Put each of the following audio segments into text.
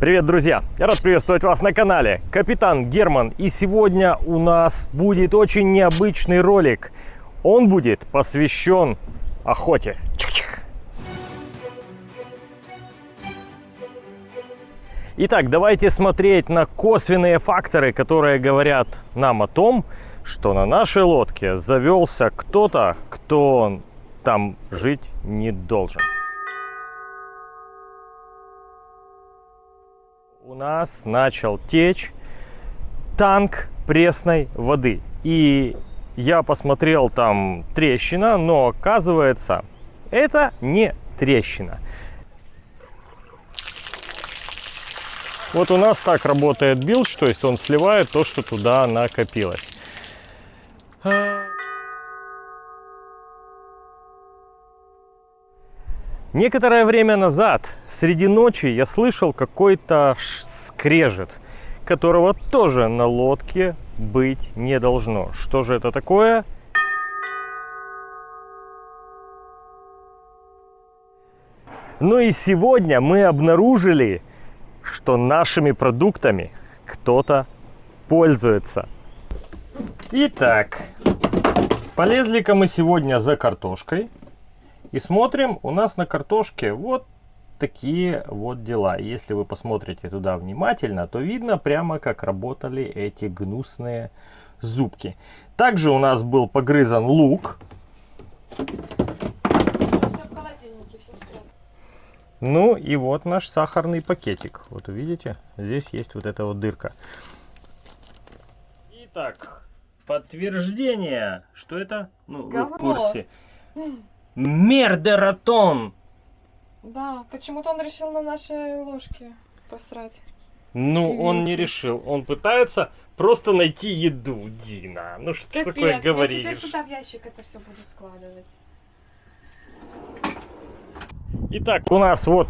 Привет, друзья! Я рад приветствовать вас на канале Капитан Герман. И сегодня у нас будет очень необычный ролик. Он будет посвящен охоте. Чик-чик. Итак, давайте смотреть на косвенные факторы, которые говорят нам о том, что на нашей лодке завелся кто-то, кто там жить не должен. У нас начал течь танк пресной воды. И я посмотрел там трещина, но оказывается, это не трещина. Вот у нас так работает билдж, то есть он сливает то, что туда накопилось. Некоторое время назад, среди ночи, я слышал какой-то скрежет, которого тоже на лодке быть не должно. Что же это такое? Ну и сегодня мы обнаружили, что нашими продуктами кто-то пользуется. Итак, полезли-ка мы сегодня за картошкой. И смотрим, у нас на картошке вот такие вот дела. Если вы посмотрите туда внимательно, то видно прямо, как работали эти гнусные зубки. Также у нас был погрызан лук. Ну и вот наш сахарный пакетик. Вот увидите, здесь есть вот эта вот дырка. Итак, подтверждение, что это? Ну, вы в курсе. Мердератон. Да, почему-то он решил на нашей ложке посрать. Ну, И он не решил. Он пытается просто найти еду, Дина. Ну, что Капец, такое говоришь? Я теперь туда в ящик это все буду складывать. Итак, у нас вот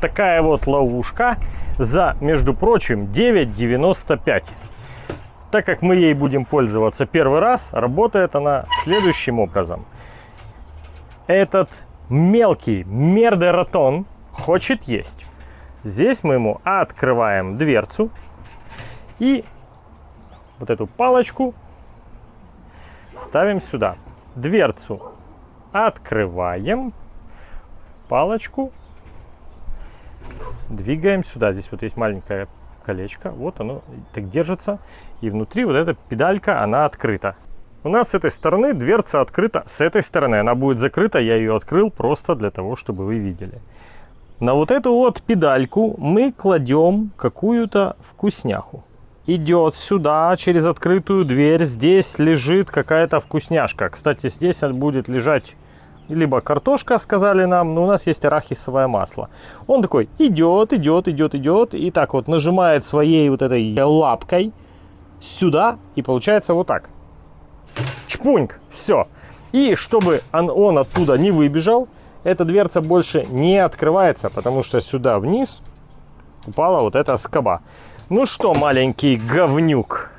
такая вот ловушка за, между прочим, 9,95. Так как мы ей будем пользоваться первый раз, работает она следующим образом этот мелкий мердератон хочет есть. Здесь мы ему открываем дверцу и вот эту палочку ставим сюда. Дверцу открываем, палочку двигаем сюда. Здесь вот есть маленькое колечко, вот оно так держится. И внутри вот эта педалька, она открыта. У нас с этой стороны дверца открыта, с этой стороны она будет закрыта, я ее открыл просто для того, чтобы вы видели. На вот эту вот педальку мы кладем какую-то вкусняху. Идет сюда через открытую дверь, здесь лежит какая-то вкусняшка. Кстати, здесь будет лежать либо картошка, сказали нам, но у нас есть арахисовое масло. Он такой идет, идет, идет, идет, и так вот нажимает своей вот этой лапкой сюда, и получается вот так чпуньк, все. И чтобы он, он оттуда не выбежал, эта дверца больше не открывается, потому что сюда вниз упала вот эта скоба. Ну что, маленький говнюк,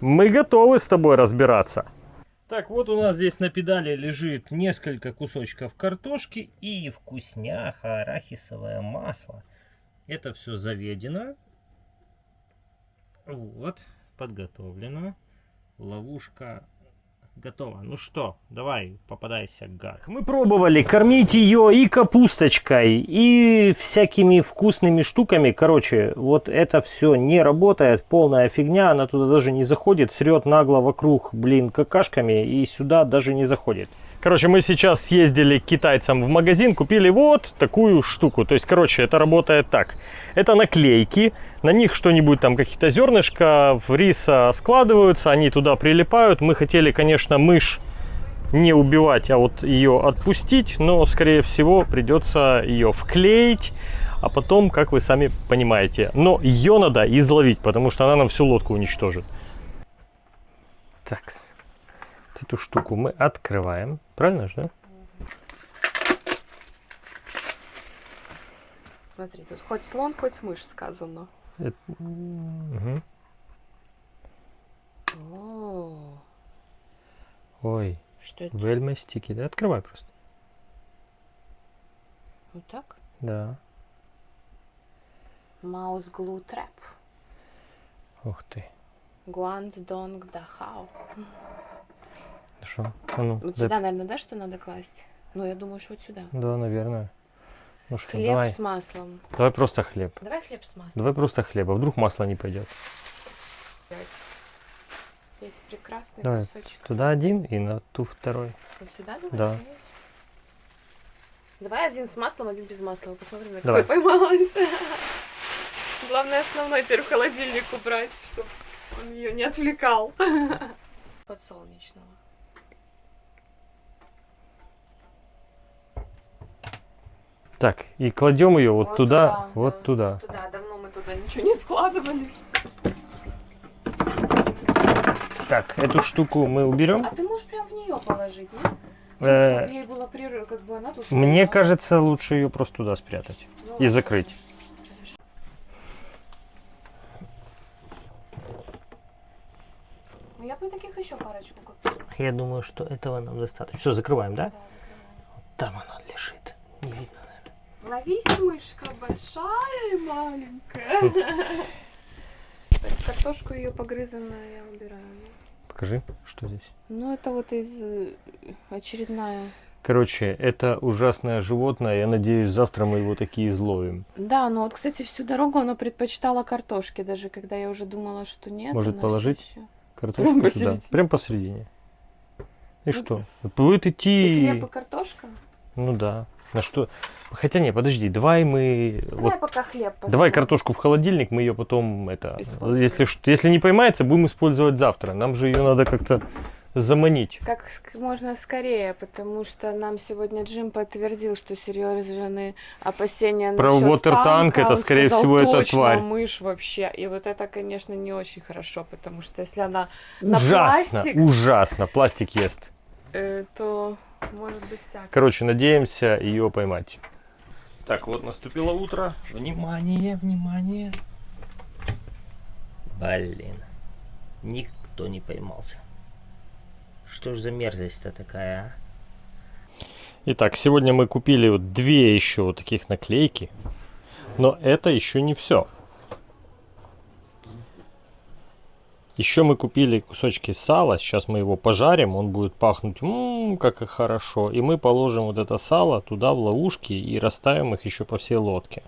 мы готовы с тобой разбираться. Так, вот у нас здесь на педали лежит несколько кусочков картошки и вкусняха, арахисовое масло. Это все заведено. Вот, подготовлено. Ловушка готово. Ну что, давай, попадайся, гад. Мы пробовали кормить ее и капусточкой, и всякими вкусными штуками. Короче, вот это все не работает, полная фигня. Она туда даже не заходит, срет нагло вокруг, блин, какашками, и сюда даже не заходит. Короче, мы сейчас съездили к китайцам в магазин, купили вот такую штуку. То есть, короче, это работает так. Это наклейки, на них что-нибудь там, какие-то зернышки в риса складываются, они туда прилипают. Мы хотели, конечно, мышь не убивать, а вот ее отпустить, но, скорее всего, придется ее вклеить, а потом, как вы сами понимаете. Но ее надо изловить, потому что она нам всю лодку уничтожит. Такс эту штуку мы открываем. Правильно же, да? Смотри, тут хоть слон, хоть мышь сказано. Это... Угу. О. Ой. Что это? Вельма стики, да? Открывай просто. Вот так? Да. Маус глу трэп. Ух ты. Гуанд донг дахау. Что? А ну, Вот дай- сюда, наверное, да, что надо класть? Ну, я думаю, что вот сюда. Да, наверное. Ну что, Хлеб давай. с маслом. Давай просто хлеб. Давай хлеб с маслом. Давай просто хлеба. Вдруг масло не пойдет. Есть прекрасный Давай. кусочек. Туда один и на ту второй. Вот сюда давай? Да. Давай один с маслом, один без масла. Посмотрим, на какой поймалась. Главное основной теперь в холодильник убрать, чтобы он ее не отвлекал. Подсолнечного. Так, и кладем ее вот, Вот туда, туда, вот да. туда. Туда, давно мы туда ничего не складывали. Так, эту штуку мы уберем. А ты можешь прям в нее положить, нет? Э, Чтобы ей было прерыв, как бы она тут Мне кажется, лучше ее просто туда спрятать Ну, и закрыть. Ну, я бы таких еще парочку Я думаю, что этого нам достаточно. Все, закрываем, да? Да, закрываю. Там она лежит. Не видно. Ловись, мышка, большая и маленькая. Так, Картошку ее погрызанную я убираю. Покажи, что здесь. Ну, это вот из э, очередная. Короче, это ужасное животное. Я надеюсь, завтра мы его такие изловим. Да, но вот, кстати, всю дорогу оно предпочитало картошки, даже когда я уже думала, что нет. Может, положить? ещё. Картошку Прям туда. посередине. Прям посередине. И Ну, что? Будет И идти. хлеб и картошка? Ну да. На что? Хотя не, подожди, давай мы. Давай Вот, пока хлеб давай поставим. картошку в холодильник, мы ее потом это. Используем. Если, если не поймается, будем использовать завтра. Нам же ее надо как-то заманить. Как можно скорее, потому что нам сегодня Джим подтвердил, что серьезные опасения Про насчет water tank, танка. это, скорее сказал, всего, это тварь. мышь вообще. И вот это, конечно, не очень хорошо, потому что если она на Ужасно, пластик, ужасно. Пластик ест. э, то может быть всякое. Короче, надеемся ее поймать. Так, вот наступило утро. Внимание, внимание. Блин, никто не поймался. Что ж за мерзость-то такая, а? Итак, сегодня мы купили вот две еще вот таких наклейки. Но это еще не все. Еще мы купили кусочки сала. Сейчас мы его пожарим. Он будет пахнуть, м как и хорошо. И мы положим вот это сало туда в ловушки и расставим их еще по всей лодке.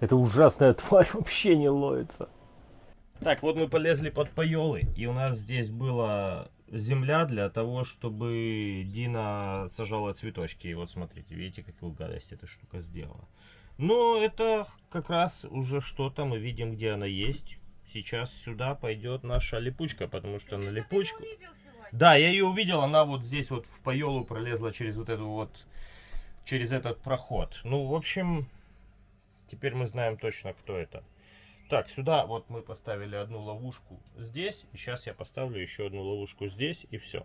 Эта ужасная тварь вообще не ловится. Так, вот мы полезли под поелы. И у нас здесь была земля для того, чтобы Дина сажала цветочки. И вот смотрите, видите, какую гадость эта штука сделала. Но это как раз уже что-то мы видим, где она есть. Сейчас сюда пойдет наша липучка, потому что на липучку... Да, я ее увидел, она вот здесь вот в поелу пролезла через вот эту вот, через этот проход. Ну, в общем, теперь мы знаем точно, кто это. Так, сюда вот мы поставили одну ловушку здесь, и сейчас я поставлю еще одну ловушку здесь, и все.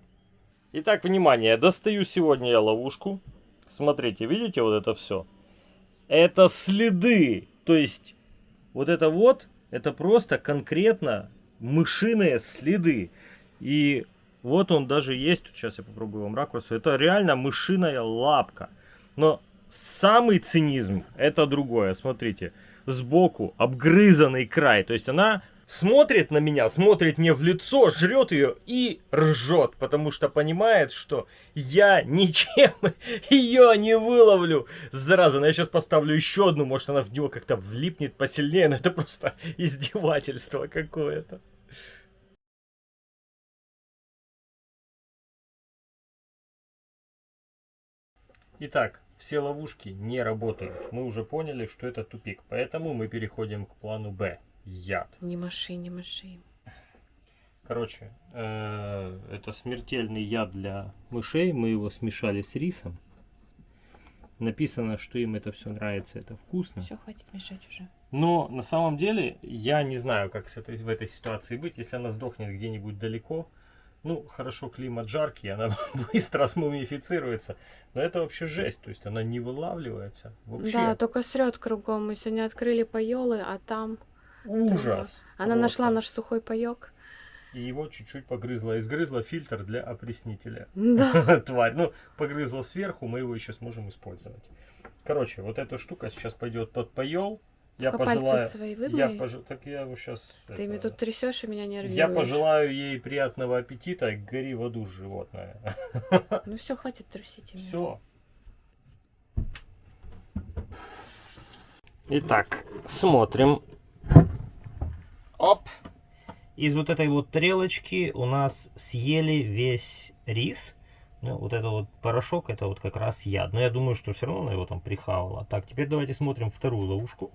Итак, внимание, достаю сегодня я ловушку. Смотрите, видите вот это все? Это следы, то есть вот это вот, это просто конкретно мышиные следы. И вот он даже есть, сейчас я попробую вам ракурс, это реально мышиная лапка. Но самый цинизм это другое, смотрите, сбоку обгрызанный край, то есть она смотрит на меня, смотрит мне в лицо, жрет ее и ржет, потому что понимает, что я ничем ее не выловлю. Зараза, но я сейчас поставлю еще одну, может она в него как-то влипнет посильнее, но это просто издевательство какое-то. Итак, все ловушки не работают. Мы уже поняли, что это тупик, поэтому мы переходим к плану Б. Яд. Не маши, не маши. Короче, э, это смертельный яд для мышей. Мы его смешали с рисом. Написано, что им это все нравится, это вкусно. Все, хватит мешать уже. Но на самом деле я не знаю, как с этой, в этой ситуации быть. Если она сдохнет где-нибудь далеко, ну, хорошо, климат жаркий, она быстро смумифицируется. Но это вообще жесть, то есть она не вылавливается вообще. Да, только срет кругом. Мы сегодня открыли поелы, а там Ужас. она просто. нашла наш сухой паек. И его чуть-чуть погрызла. Изгрызла фильтр для опреснителя. Да. Тварь. Ну, погрызла сверху, мы его еще сможем использовать. Короче, вот эта штука сейчас пойдет под поел. Я Только пожелаю... свои Я пож- Так я его сейчас... Ты ими тут трясешь и меня нервируешь. Я пожелаю ей приятного аппетита, гори в аду, животное. Ну все, хватит трусить меня. Все. Итак, смотрим. Оп. Из вот этой вот тарелочки у нас съели весь рис. Ну, вот это вот порошок, это вот как раз яд. Но я думаю, что все равно она его там прихавала. Так, теперь давайте смотрим вторую ловушку.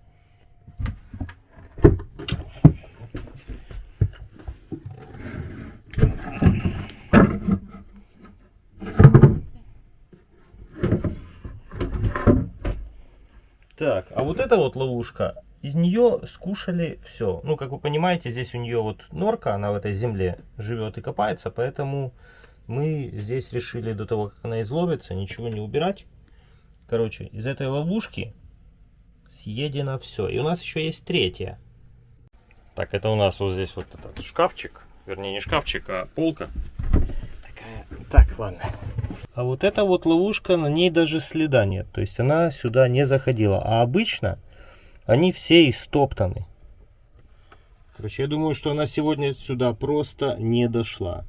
Так, а вот эта вот ловушка, из нее скушали все. Ну, как вы понимаете, здесь у нее вот норка, она в этой земле живет и копается, поэтому мы здесь решили до того, как она изловится, ничего не убирать. Короче, из этой ловушки съедено все. И у нас еще есть третья. Так, это у нас вот здесь вот этот шкафчик. Вернее, не шкафчик, а полка. Такая. Так, ладно. А вот эта вот ловушка, на ней даже следа нет. То есть она сюда не заходила. А обычно они все истоптаны. Короче, я думаю, что она сегодня сюда просто не дошла.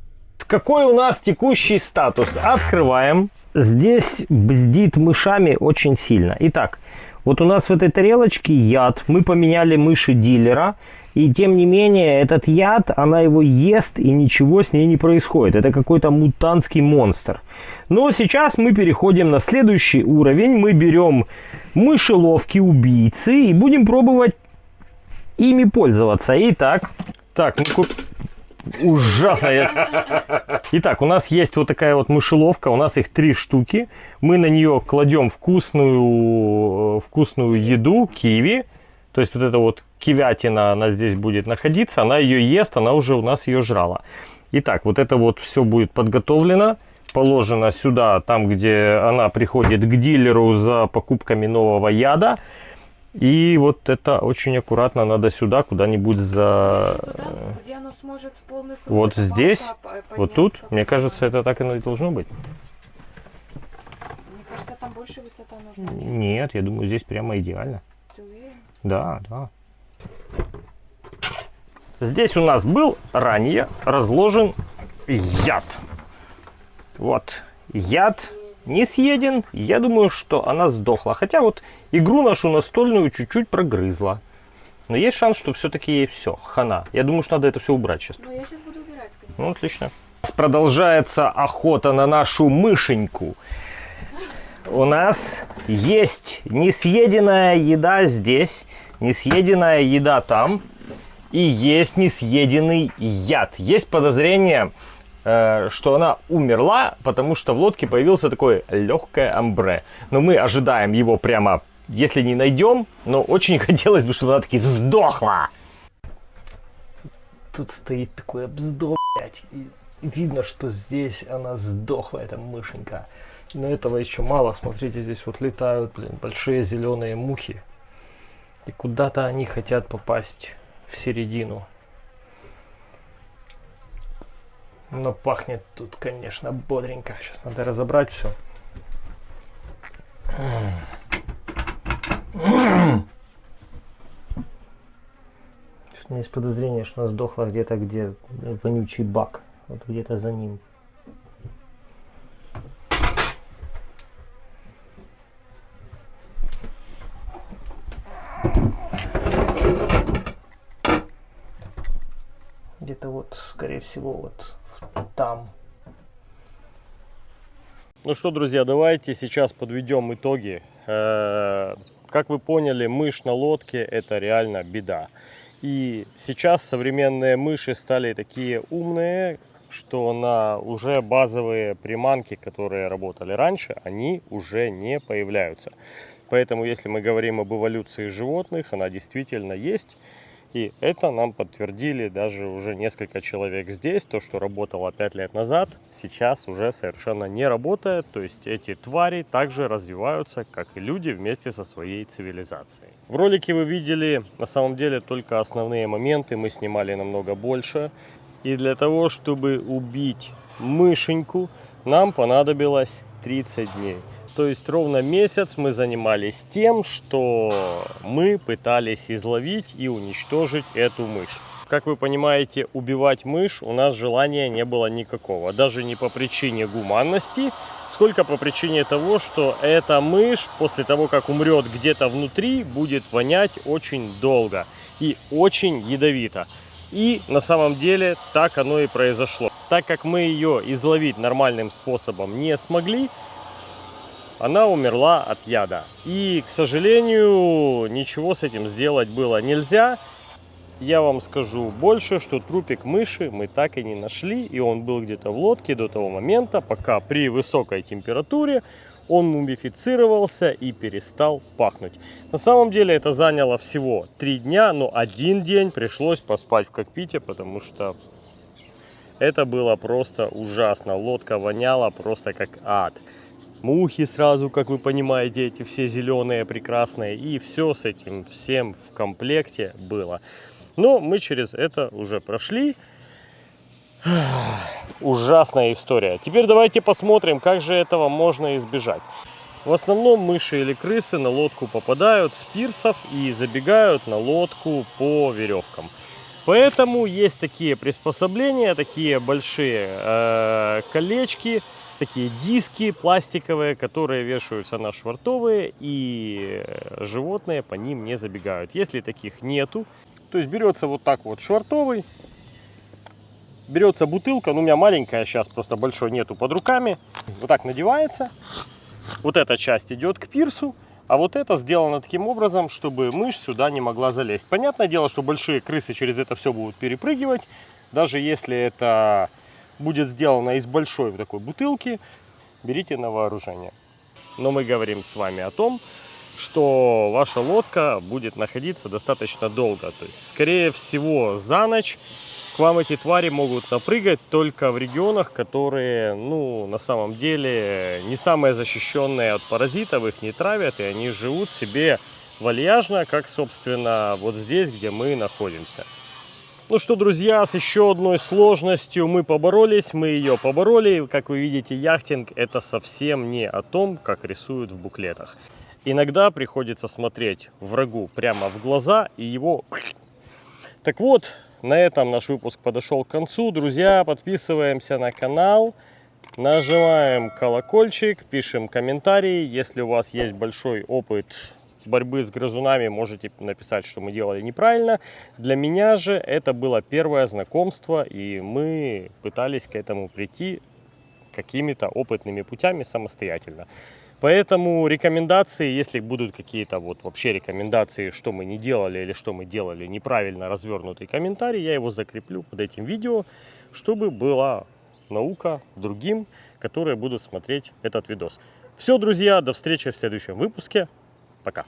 Какой у нас текущий статус? Открываем. Здесь бздит мышами очень сильно. Итак, вот у нас в этой тарелочке яд. Мы поменяли мыши дилера. И тем не менее, этот яд, она его ест, и ничего с ней не происходит. Это какой-то мутантский монстр. Но сейчас мы переходим на следующий уровень. Мы берем мышеловки убийцы и будем пробовать ими пользоваться. Итак, так, мы куп... Ужасно. я- Итак, у нас есть вот такая вот мышеловка, у нас их три штуки. Мы на нее кладем вкусную, э, вкусную еду, киви. То есть вот эта вот кивятина, она здесь будет находиться, она ее ест, она уже у нас ее жрала. Итак, вот это вот все будет подготовлено, положено сюда, там, где она приходит к дилеру за покупками нового яда. И вот это очень аккуратно надо сюда, куда-нибудь за... Туда, где оно сможет полный Вот здесь, Вот тут, мне кажется, это так и должно быть. Мне кажется, там больше высота нужна. Нет, я думаю, здесь прямо идеально. Да, да. Здесь у нас был ранее разложен яд. Вот, яд не съеден. Я думаю, что она сдохла. Хотя вот игру нашу настольную чуть-чуть прогрызла. Но есть шанс, что все-таки ей все, хана. Я думаю, что надо это все убрать сейчас. Ну, я сейчас буду убирать, конечно. Ну, отлично. Продолжается охота на нашу мышеньку. У нас есть несъеденная еда здесь, несъеденная еда там, и есть несъеденный яд. Есть подозрение, э, что она умерла, потому что в лодке появился такое легкое амбре. Но мы ожидаем его прямо, если не найдем, но очень хотелось бы, чтобы она таки сдохла. Тут стоит такой обздор, блядь, видно, что здесь она сдохла, эта мышенька. Но этого еще мало. Смотрите, здесь вот летают, блин, большие зеленые мухи. И куда-то они хотят попасть в середину. Но пахнет тут, конечно, бодренько. Сейчас надо разобрать все. У меня есть подозрение, что она сдохла где-то, где вонючий бак. Вот где-то за ним. Где-то вот, скорее всего, вот там. Ну что, друзья, давайте сейчас подведем итоги. Э, Как вы поняли, мышь на лодке это реально беда. И сейчас современные мыши стали такие умные, что на уже базовые приманки, которые работали раньше, они уже не появляются. Поэтому, если мы говорим об эволюции животных, она действительно есть. И это нам подтвердили даже уже несколько человек здесь. То, что работало 5 лет назад, сейчас уже совершенно не работает. То есть эти твари также развиваются, как и люди, вместе со своей цивилизацией. В ролике вы видели на самом деле только основные моменты. Мы снимали намного больше. И для того, чтобы убить мышеньку, нам понадобилось 30 дней. То есть ровно месяц мы занимались тем, что мы пытались изловить и уничтожить эту мышь. Как вы понимаете, убивать мышь у нас желания не было никакого. Даже не по причине гуманности, сколько по причине того, что эта мышь после того, как умрет где-то внутри, будет вонять очень долго и очень ядовито. И на самом деле так оно и произошло. Так как мы ее изловить нормальным способом не смогли, она умерла от яда. И, к сожалению, ничего с этим сделать было нельзя. Я вам скажу больше, что трупик мыши мы так и не нашли. И он был где-то в лодке до того момента, пока при высокой температуре он мумифицировался и перестал пахнуть. На самом деле это заняло всего три дня, но один день пришлось поспать в кокпите, потому что это было просто ужасно. Лодка воняла просто как ад. Мухи сразу, как вы понимаете, эти все зеленые, прекрасные. И все с этим всем в комплекте было. Но мы через это уже прошли. Ужасная история. Теперь давайте посмотрим, как же этого можно избежать. В основном мыши или крысы на лодку попадают с пирсов и забегают на лодку по веревкам. Поэтому есть такие приспособления, такие большие э, колечки, такие диски пластиковые, которые вешаются на швартовые, и животные по ним не забегают. Если таких нету, то есть берется вот так вот швартовый, берется бутылка, ну у меня маленькая сейчас, просто большой нету под руками, вот так надевается, вот эта часть идет к пирсу, а вот это сделано таким образом, чтобы мышь сюда не могла залезть. Понятное дело, что большие крысы через это все будут перепрыгивать, даже если это будет сделано из большой такой бутылки, берите на вооружение. Но мы говорим с вами о том, что ваша лодка будет находиться достаточно долго. То есть, скорее всего, за ночь вам эти твари могут напрыгать только в регионах, которые, ну, на самом деле, не самые защищенные от паразитов, их не травят, и они живут себе вальяжно, как, собственно, вот здесь, где мы находимся. Ну что, друзья, с еще одной сложностью мы поборолись, мы ее побороли. Как вы видите, яхтинг это совсем не о том, как рисуют в буклетах. Иногда приходится смотреть врагу прямо в глаза и его... Так вот, на этом наш выпуск подошел к концу. Друзья, подписываемся на канал, нажимаем колокольчик, пишем комментарии. Если у вас есть большой опыт борьбы с грызунами, можете написать, что мы делали неправильно. Для меня же это было первое знакомство, и мы пытались к этому прийти какими-то опытными путями самостоятельно. Поэтому рекомендации, если будут какие-то вот вообще рекомендации, что мы не делали или что мы делали неправильно развернутый комментарий, я его закреплю под этим видео, чтобы была наука другим, которые будут смотреть этот видос. Все, друзья, до встречи в следующем выпуске. Пока.